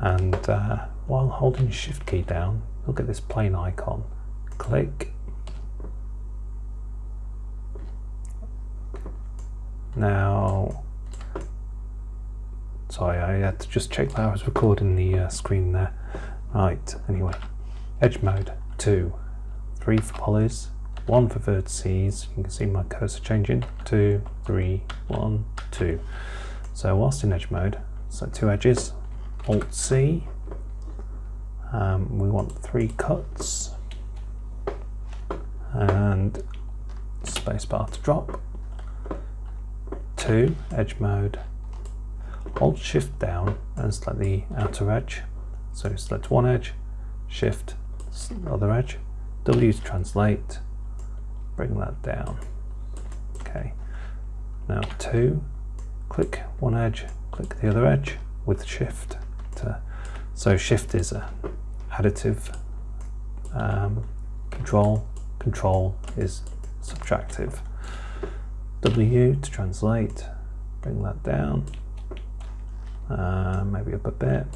and uh, while holding shift key down you'll get this plane icon. Click. Now sorry I had to just check that I was recording the uh, screen there. Right anyway. Edge mode 2 3 for polys 1 for vertices. You can see my cursor changing. 2 3 1 2 so whilst in edge mode so two edges alt C. Um, we want three cuts. And spacebar to drop. Two edge mode. Alt shift down and select the outer edge. So select one edge shift other edge. W to translate. Bring that down. Okay. Now two click one edge click the other edge with shift so shift is a additive um, control. Control is subtractive. W to translate bring that down uh, maybe up a bit.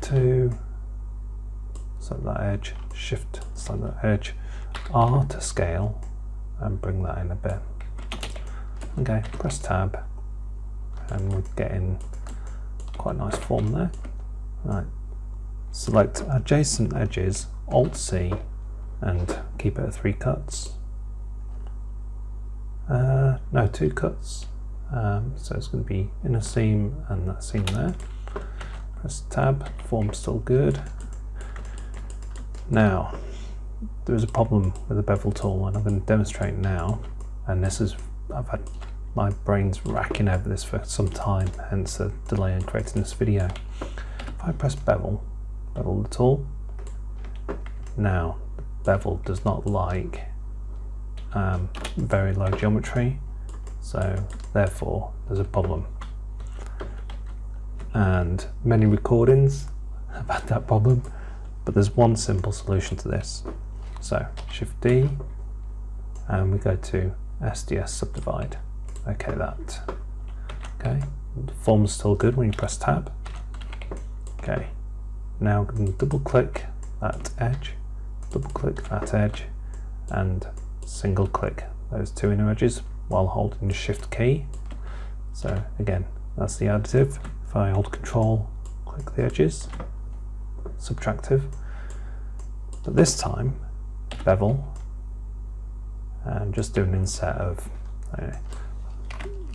Two select that edge shift select that edge. R to scale and bring that in a bit. Okay press tab and we're getting quite nice form there. Right. Select adjacent edges alt C and keep it at three cuts. Uh, no two cuts. Um, so it's going to be inner seam and that seam there. Press tab form's still good. Now there's a problem with the bevel tool and I'm going to demonstrate now. And this is I've had my brain's racking over this for some time hence the delay in creating this video. If I press bevel bevel the tool now bevel does not like um, very low geometry so therefore there's a problem. And many recordings have had that problem but there's one simple solution to this. So shift D and we go to SDS subdivide okay that. Okay. The form's still good when you press tab. Okay. Now double click that edge double click that edge and single click those two inner edges while holding the shift key. So again that's the additive. If I hold control click the edges subtractive. But this time bevel and just do an inset of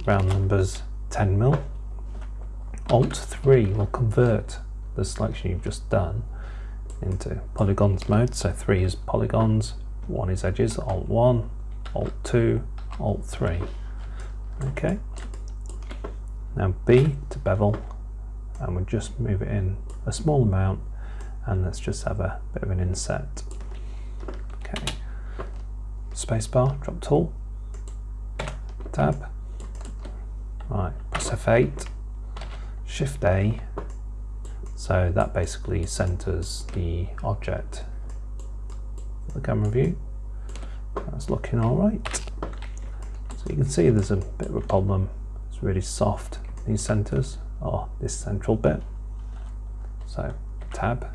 round numbers 10 mil. Alt 3 will convert the selection you've just done into polygons mode. So 3 is polygons 1 is edges alt 1 alt 2 alt 3 okay. Now B to bevel and we'll just move it in a small amount and let's just have a bit of an inset. Okay. Spacebar drop tool. Tab right press F8 shift A. So that basically centers the object the camera view. That's looking all right. So you can see there's a bit of a problem. It's really soft. These centers or this central bit. So tab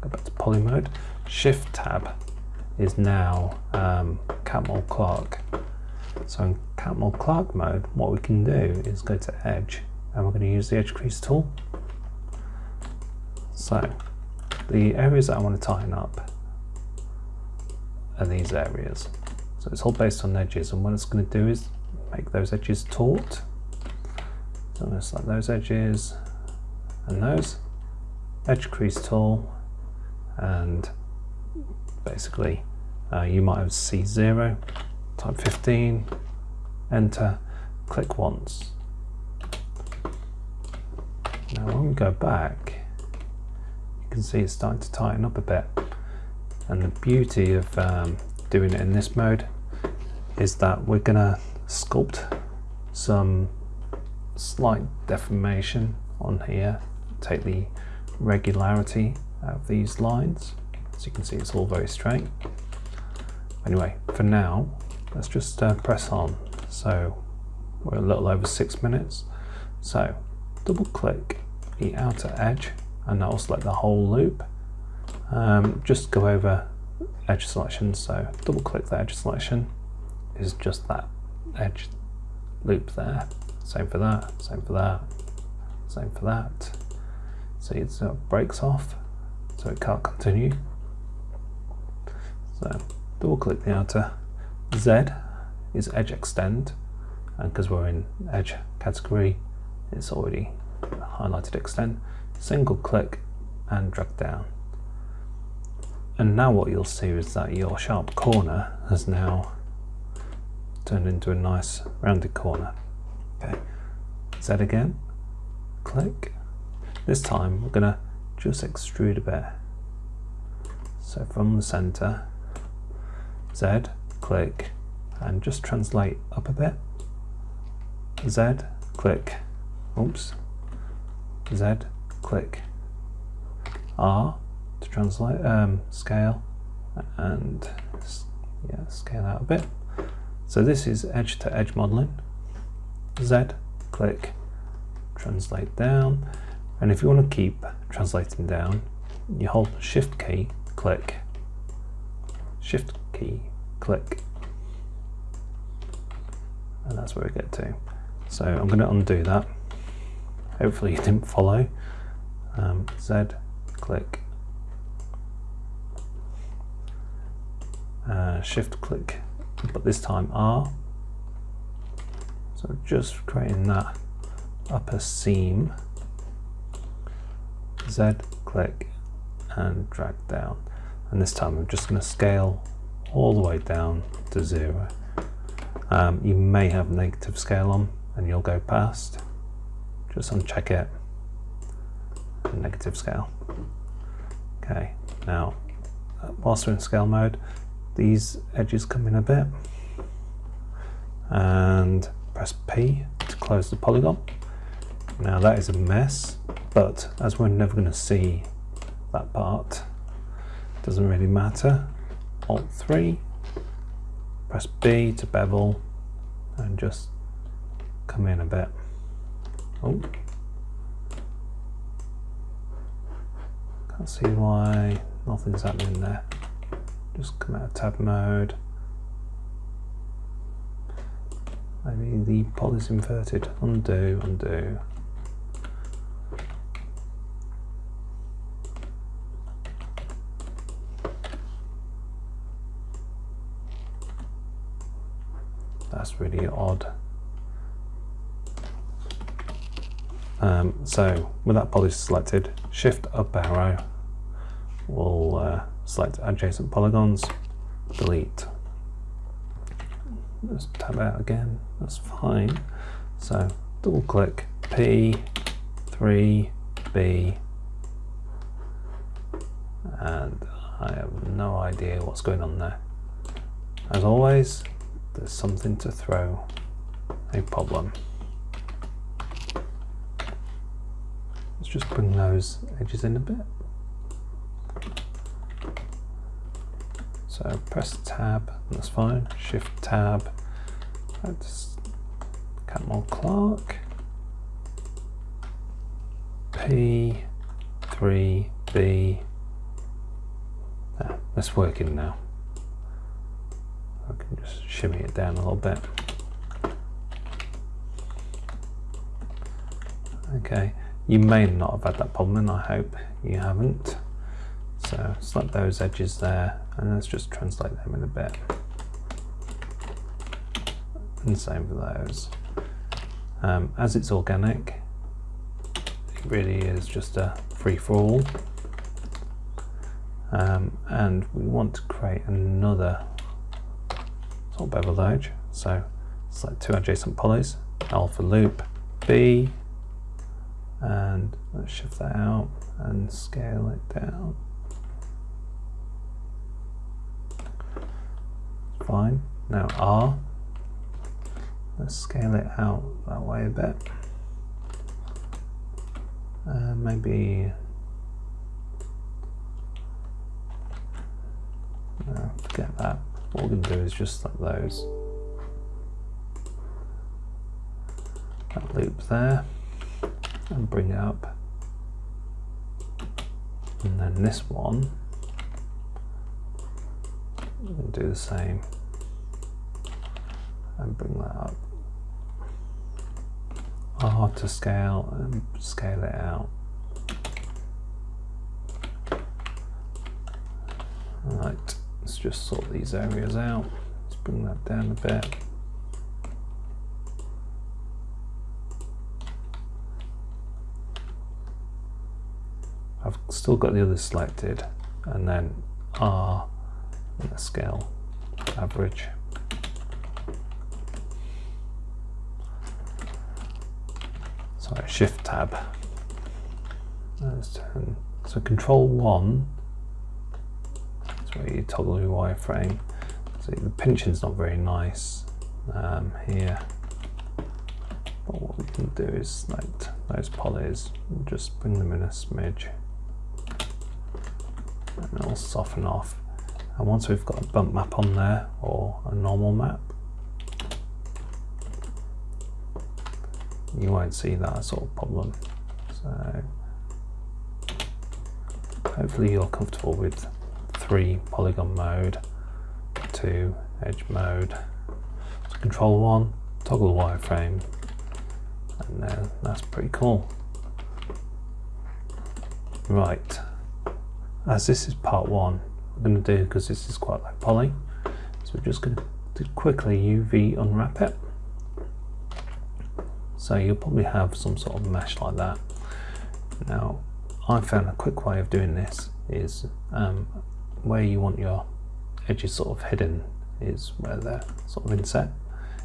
go back to poly mode. Shift tab is now um, Catmull Clark so in Catmull Clark mode what we can do is go to edge and we're going to use the edge crease tool. So the areas that I want to tighten up are these areas. So it's all based on edges and what it's going to do is make those edges taut. So I'm going to select those edges and those. Edge crease tool and basically uh, you might have C0 type 15 enter click once. Now when we go back you can see it's starting to tighten up a bit. And the beauty of um, doing it in this mode is that we're gonna sculpt some slight deformation on here. Take the regularity out of these lines. As you can see it's all very straight. Anyway for now let's just uh, press on so we're a little over six minutes so double click the outer edge and that will select the whole loop. Um, just go over edge selection, so double click the edge selection is just that edge loop there. Same for that, same for that, same for that. See it of breaks off, so it can't continue. So double click the outer. Z is edge extend, and because we're in edge category, it's already highlighted extend. Single click and drag down. And now what you'll see is that your sharp corner has now turned into a nice rounded corner. Okay, Z again, click. This time we're gonna just extrude a bit. So from the center, Z, click, and just translate up a bit. Z, click, oops, Z, click, R to translate, um, scale, and yeah, scale out a bit. So this is edge to edge modeling. Z, click, translate down. And if you want to keep translating down, you hold shift key, click, shift key, click. And that's where we get to. So I'm going to undo that. Hopefully you didn't follow. Um, Z, click, uh, shift click, but this time R. So just creating that upper seam. Z, click, and drag down. And this time I'm just going to scale all the way down to zero. Um, you may have negative scale on and you'll go past. Just uncheck it. Negative scale. Okay, now uh, whilst we're in scale mode, these edges come in a bit and press P to close the polygon. Now that is a mess, but as we're never going to see that part, doesn't really matter. Alt 3, press B to bevel and just come in a bit. Oh, can't see why nothing's happening there. Just come out of tab mode. Maybe the poly is inverted. Undo, undo. That's really odd. Um, so with that poly selected, shift up arrow we'll uh, select adjacent polygons, delete. Let's tab out again, that's fine. So double click P, 3, B, and I have no idea what's going on there. As always, there's something to throw a problem. Let's just bring those edges in a bit. So press tab, that's fine. Shift tab. That's Catmull Clark. P, 3, B. Ah, that's working now. I can just shimmy it down a little bit. Okay, you may not have had that problem and I hope you haven't. So select those edges there and let's just translate them in a bit. And same for those. Um, as it's organic, it really is just a free-for-all. Um, and we want to create another sort of bevel edge. So select two adjacent polys, alpha loop, B, and let's shift that out and scale it down. Fine. Now R, let's scale it out that way a bit. Uh, maybe no, forget that. What we're going to do is just like those. That loop there and bring it up And then this one, do the same and bring that up. R to scale and scale it out. Right, just sort these areas out. Let's bring that down a bit. I've still got the others selected and then R and the scale average. Sorry, shift tab. So control one is where you toggle your wireframe. So the pinching's not very nice um, here. But what we can do is select those polys just bring them in a smidge and it'll soften off. And once we've got a bump map on there or a normal map, you won't see that sort of problem. So hopefully you're comfortable with three polygon mode, two edge mode. So control one, toggle wireframe, and then that's pretty cool. Right, as this is part one, we're going to do, because this is quite like poly, so we're just going to quickly UV unwrap it. So you'll probably have some sort of mesh like that. Now, I found a quick way of doing this is um, where you want your edges sort of hidden is where they're sort of inset.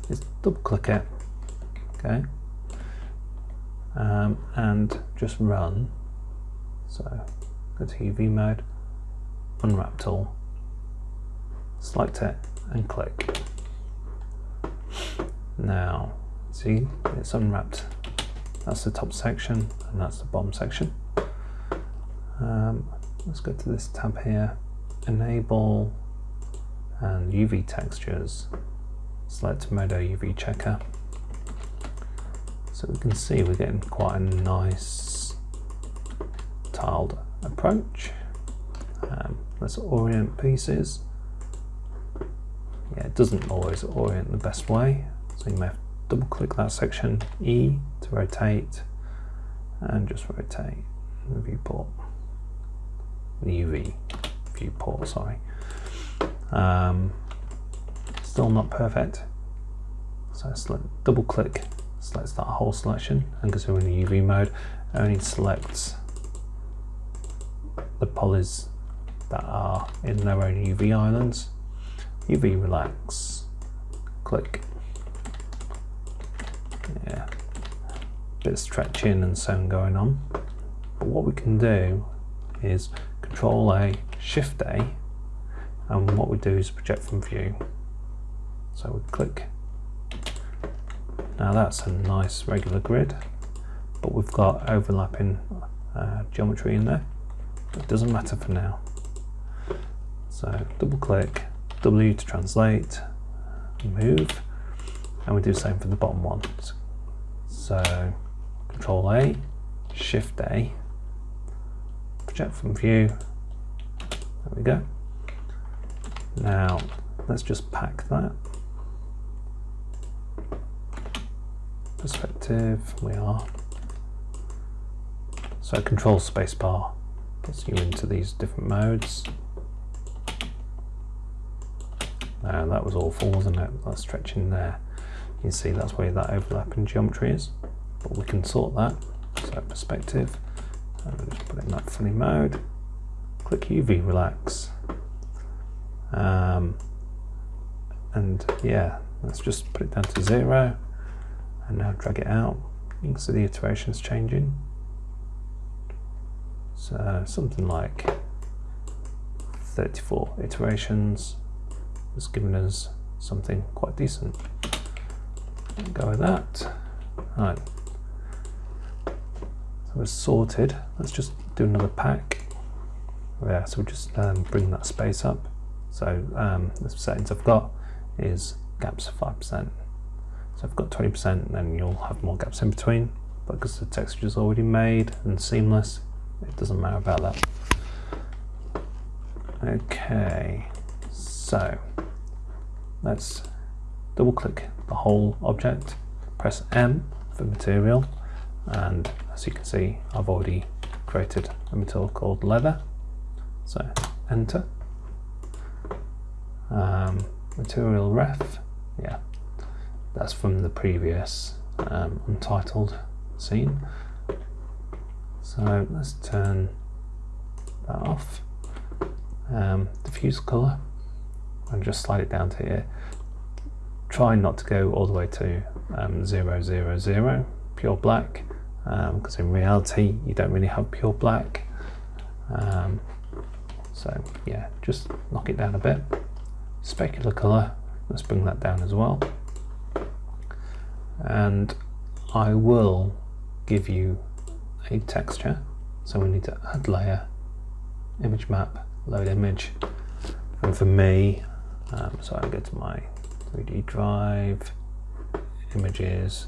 Is double click it, okay, um, and just run. So go to UV mode, unwrap tool, select it and click. Now, see, it's unwrapped. That's the top section and that's the bottom section. Um, let's go to this tab here, enable and UV textures. Select Modo UV checker. So we can see we're getting quite a nice tiled approach. Um, let's orient pieces. Yeah, it doesn't always orient the best way, so you may have to double click that section, E to rotate, and just rotate the viewport, the UV viewport, sorry. Um, still not perfect, so select, double click, selects that whole selection, and because we're in the UV mode, only selects the polys that are in their own UV islands. UV relax, click. Yeah, bit of stretching and so on going on. But what we can do is Control A, Shift A, and what we do is project from view. So we click. Now that's a nice regular grid, but we've got overlapping uh, geometry in there. It doesn't matter for now. So double click, W to translate, move, and we do the same for the bottom one. So Control A, Shift A, project from view. There we go. Now let's just pack that. Perspective, we are. So Control Spacebar puts you into these different modes. Now that was awful, wasn't it? That stretching there. You can see that's where that overlapping geometry is, but we can sort that. So perspective, and just put it in that funny mode. Click UV relax. Um, and yeah, let's just put it down to zero and now drag it out. You can see the iterations changing. So something like 34 iterations has given us something quite decent. Go with that. All right. So we're sorted. Let's just do another pack. Yeah, so we'll just um, bring that space up. So um, the settings I've got is gaps of 5%. So I've got 20%, then you'll have more gaps in between. But because the texture is already made and seamless, it doesn't matter about that. Okay, so let's double click the whole object, press M for material, and as you can see, I've already created a material called leather. So enter. Um, material ref, yeah, that's from the previous um, untitled scene. So let's turn that off. Um, diffuse color and just slide it down to here. Try not to go all the way to um, 000, pure black, because um, in reality you don't really have pure black. Um, so yeah, just knock it down a bit. Specular color, let's bring that down as well. And I will give you a texture. So we need to add layer, image map, load image. And for me, um, so I go to my 3D drive, images,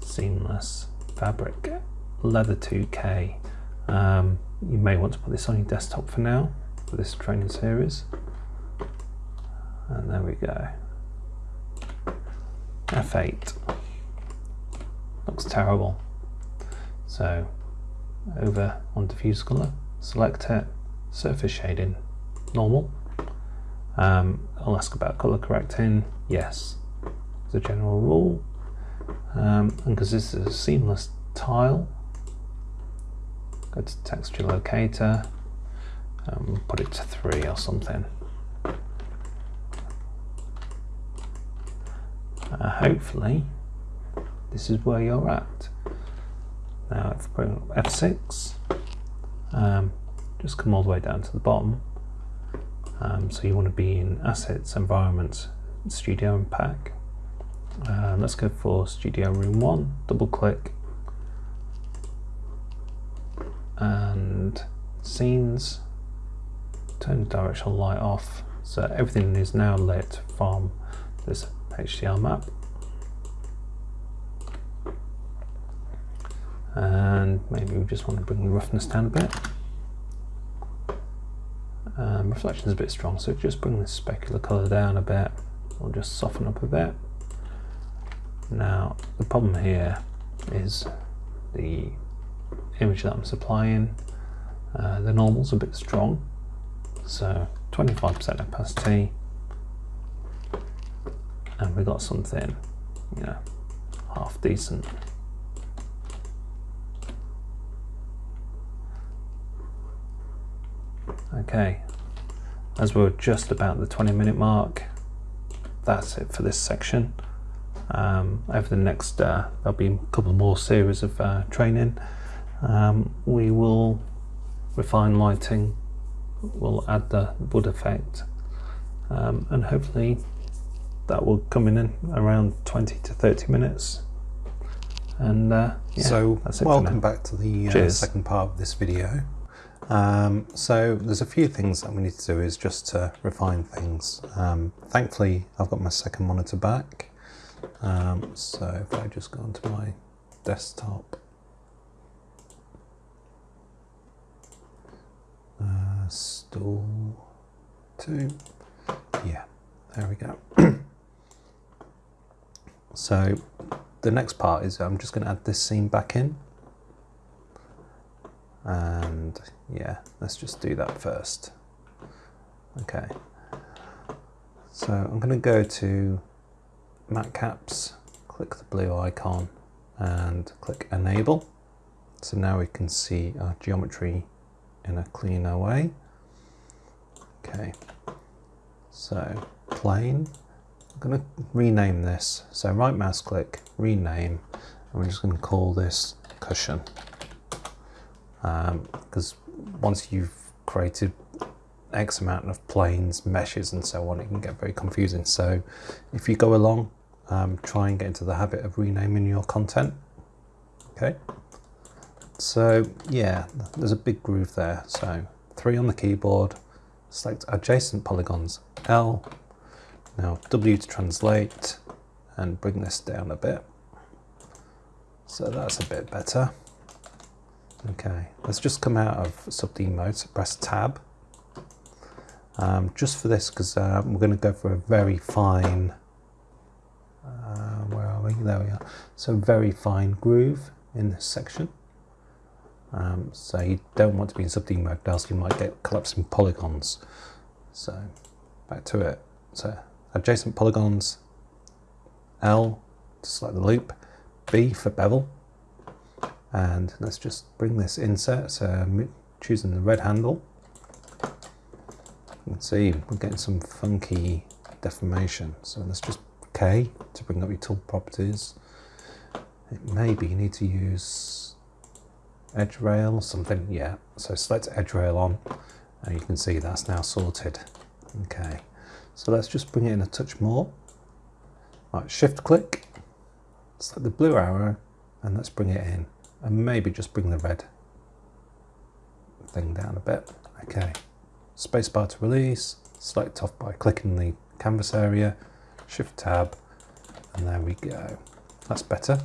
seamless, fabric, leather 2K. Um, you may want to put this on your desktop for now, for this training series. And there we go. F8. Looks terrible. So over on diffuse color, select it, surface shading, normal. Um, I'll ask about color correcting, yes, as a general rule. Um, and because this is a seamless tile, go to texture locator, um, put it to three or something. Uh, hopefully, this is where you're at. Now, if we F6, um, just come all the way down to the bottom. Um, so you want to be in Assets, Environments, Studio and Pack. Uh, let's go for Studio Room 1, double click, and Scenes, turn the directional light off, so everything is now lit from this HDR map. And maybe we just want to bring the roughness down a bit. Um, reflection is a bit strong, so just bring the specular colour down a bit, or just soften up a bit. Now, the problem here is the image that I'm supplying, uh, the normal's a bit strong, so 25% opacity, and we got something, you know, half decent. Okay, as we're just about the 20 minute mark, that's it for this section. Um, over the next, uh, there'll be a couple more series of uh, training. Um, we will refine lighting, we'll add the wood effect, um, and hopefully that will come in in around 20 to 30 minutes. And uh, yeah, so, welcome back to the uh, second part of this video. Um, so there's a few things that we need to do is just to refine things. Um, thankfully, I've got my second monitor back. Um, so if I just go onto my desktop, uh, stool two, yeah, there we go. so the next part is I'm just going to add this seam back in. And yeah let's just do that first. Okay. So I'm going to go to matcaps click the blue icon and click enable. So now we can see our geometry in a cleaner way okay so plane I'm going to rename this so right mouse click rename and we're just going to call this cushion because um, once you've created X amount of planes, meshes and so on, it can get very confusing. So if you go along, um, try and get into the habit of renaming your content. Okay. So yeah, there's a big groove there. So three on the keyboard, select adjacent polygons, L, now W to translate and bring this down a bit. So that's a bit better. Okay, let's just come out of sub D mode, so press tab. um, just for this because uh, we're going to go for a very fine, uh, where are we? There we are. So very fine groove in this section. Um, so you don't want to be in D mode, else you might get collapsing polygons. So back to it. So adjacent polygons, L to select the loop, B for bevel, and let's just bring this insert. So choosing the red handle. Can see we're getting some funky deformation. So let's just K to bring up your tool properties. Maybe you need to use edge rail or something. Yeah, so select edge rail on and you can see that's now sorted. Okay, so let's just bring it in a touch more. Right, shift click, select the blue arrow and let's bring it in and maybe just bring the red thing down a bit. Okay, spacebar to release, select off by clicking the canvas area, shift tab, and there we go. That's better.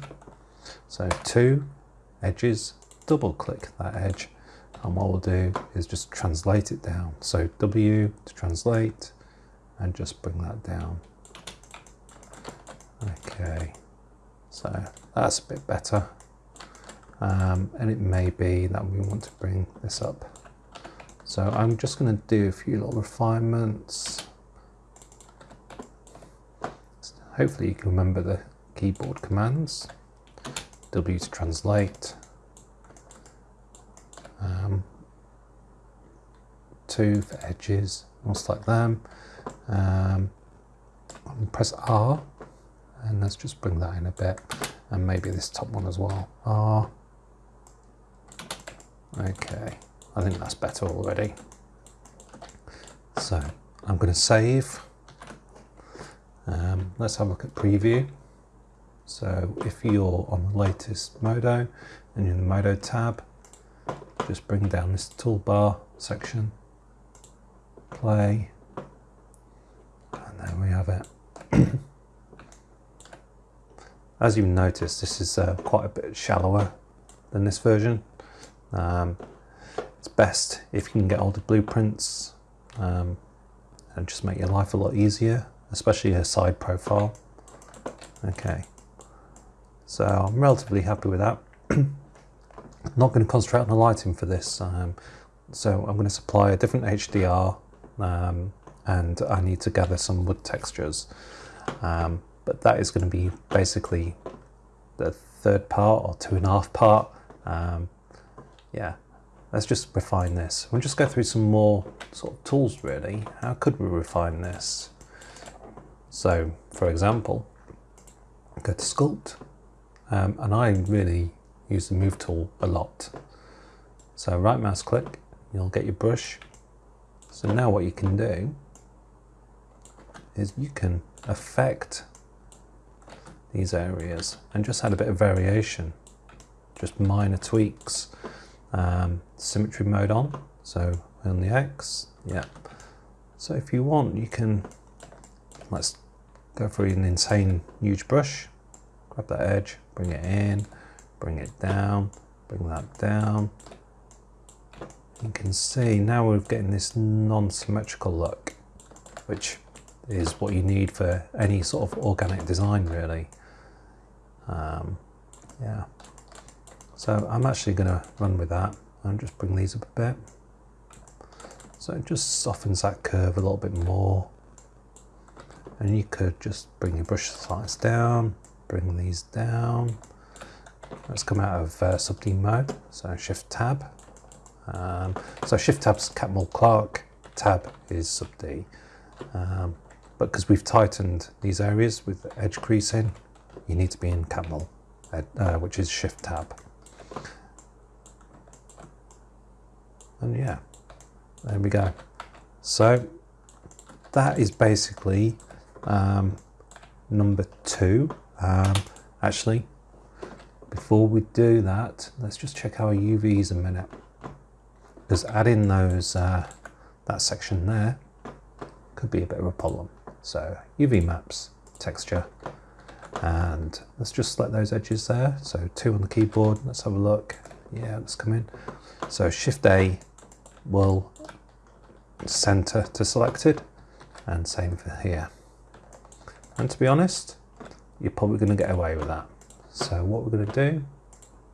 So two edges, double click that edge, and what we'll do is just translate it down. So W to translate, and just bring that down. Okay, so that's a bit better. Um, and it may be that we want to bring this up. So I'm just going to do a few little refinements. Hopefully you can remember the keyboard commands. W to translate. Um, two for edges, I'll select them. Um, press R and let's just bring that in a bit and maybe this top one as well. R. Okay, I think that's better already. So I'm going to save. Um, let's have a look at preview. So if you're on the latest Modo and you're in the Modo tab, just bring down this toolbar section, play, and there we have it. As you've noticed, this is uh, quite a bit shallower than this version. Um, it's best if you can get all the blueprints um, and just make your life a lot easier, especially a side profile. Okay, so I'm relatively happy with that. not going to concentrate on the lighting for this, um, so I'm going to supply a different HDR um, and I need to gather some wood textures. Um, but that is going to be basically the third part or two and a half part. Um, yeah, let's just refine this. We'll just go through some more sort of tools really. How could we refine this? So, for example, go to Sculpt, um, and I really use the Move tool a lot. So right mouse click, you'll get your brush. So now what you can do is you can affect these areas and just add a bit of variation, just minor tweaks. Um, symmetry mode on, so on the X, yeah. So if you want, you can, let's go for an insane huge brush, grab that edge, bring it in, bring it down, bring that down. You can see now we're getting this non-symmetrical look, which is what you need for any sort of organic design really. Um, yeah. So I'm actually going to run with that and just bring these up a bit. So it just softens that curve a little bit more. And you could just bring your brush size down, bring these down. Let's come out of uh, sub D mode, so Shift Tab. Um, so Shift Tab's Catmull Clark, Tab is sub D. Um, but because we've tightened these areas with edge creasing, you need to be in Catmull, uh, which is Shift Tab. And yeah, there we go. So that is basically um, number two. Um, actually, before we do that, let's just check our UVs a minute. Because adding those, uh, that section there could be a bit of a problem. So UV maps, texture, and let's just select those edges there. So two on the keyboard, let's have a look. Yeah, let's come in. So Shift A will center to selected and same for here. And to be honest, you're probably going to get away with that. So what we're going to do,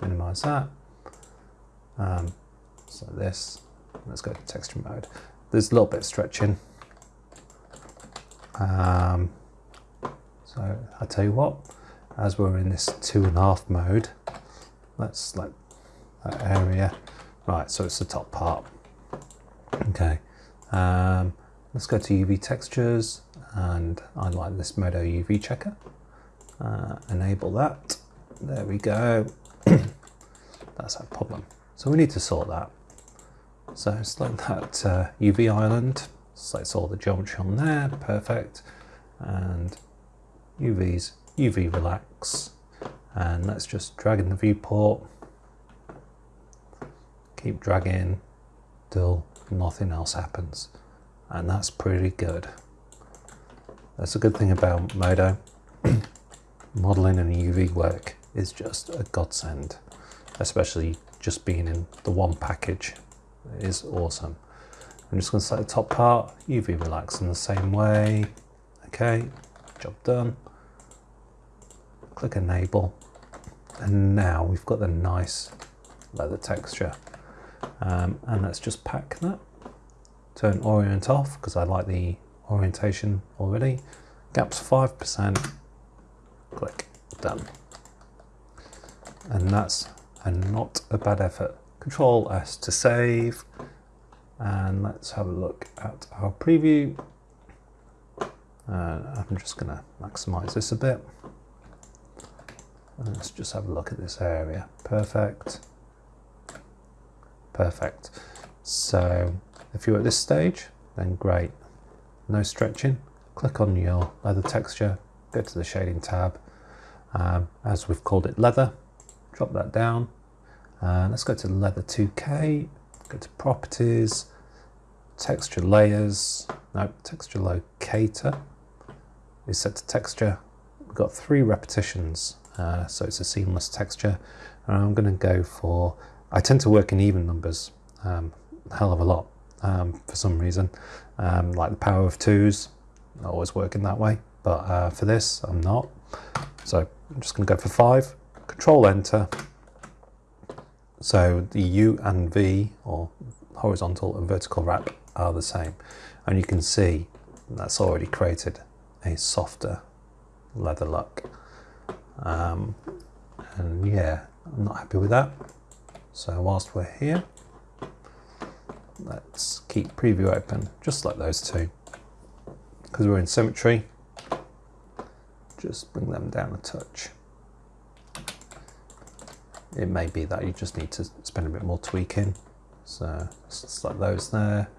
minimize that. Um, so this, let's go to texture mode. There's a little bit of stretching. Um, so I tell you what, as we're in this two and a half mode, let's select that area. Right, so it's the top part. Okay, um, let's go to UV textures and I like this Modo UV checker. Uh, enable that. There we go. That's our problem. So we need to sort that. So select that uh, UV island, select all the geometry on there, perfect. And UVs, UV relax. And let's just drag in the viewport. Keep dragging till nothing else happens. And that's pretty good. That's a good thing about Modo. Modeling and UV work is just a godsend, especially just being in the one package is awesome. I'm just going to select the top part, UV relax in the same way. Okay, job done. Click enable. And now we've got the nice leather texture. Um, and let's just pack that. Turn orient off because I like the orientation already. Gaps 5%. Click done. And that's a not a bad effort. Control S to save. And let's have a look at our preview. Uh, I'm just going to maximize this a bit. Let's just have a look at this area. Perfect. Perfect. So if you're at this stage, then great. No stretching. Click on your leather texture, go to the shading tab. Um, as we've called it leather, drop that down. Uh, let's go to leather 2K, go to properties, texture layers, no, texture locator is set to texture. We've got three repetitions, uh, so it's a seamless texture. And I'm going to go for, I tend to work in even numbers, um, hell of a lot um, for some reason, um, like the power of twos, always working that way, but uh, for this I'm not. So I'm just going to go for five, control enter. So the U and V, or horizontal and vertical wrap, are the same. And you can see that's already created a softer leather look. Um, and yeah, I'm not happy with that. So whilst we're here, let's keep preview open, just like those two. Because we're in symmetry, just bring them down a touch. It may be that you just need to spend a bit more tweaking. So like those there.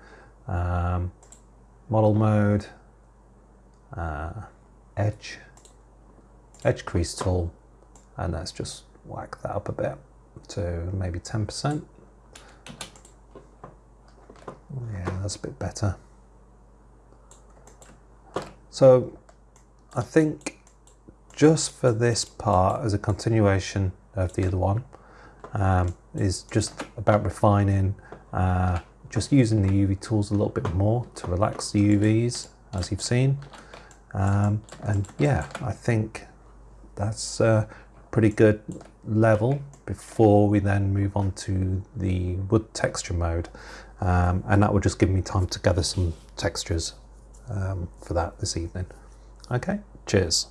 Um, model mode, uh, edge, edge crease tool, and let's just whack that up a bit to maybe 10%. Yeah, that's a bit better. So I think just for this part as a continuation of the other one um, is just about refining, uh, just using the UV tools a little bit more to relax the UVs as you've seen. Um, and yeah, I think that's a pretty good level before we then move on to the wood texture mode. Um, and that will just give me time to gather some textures um, for that this evening. Okay, cheers.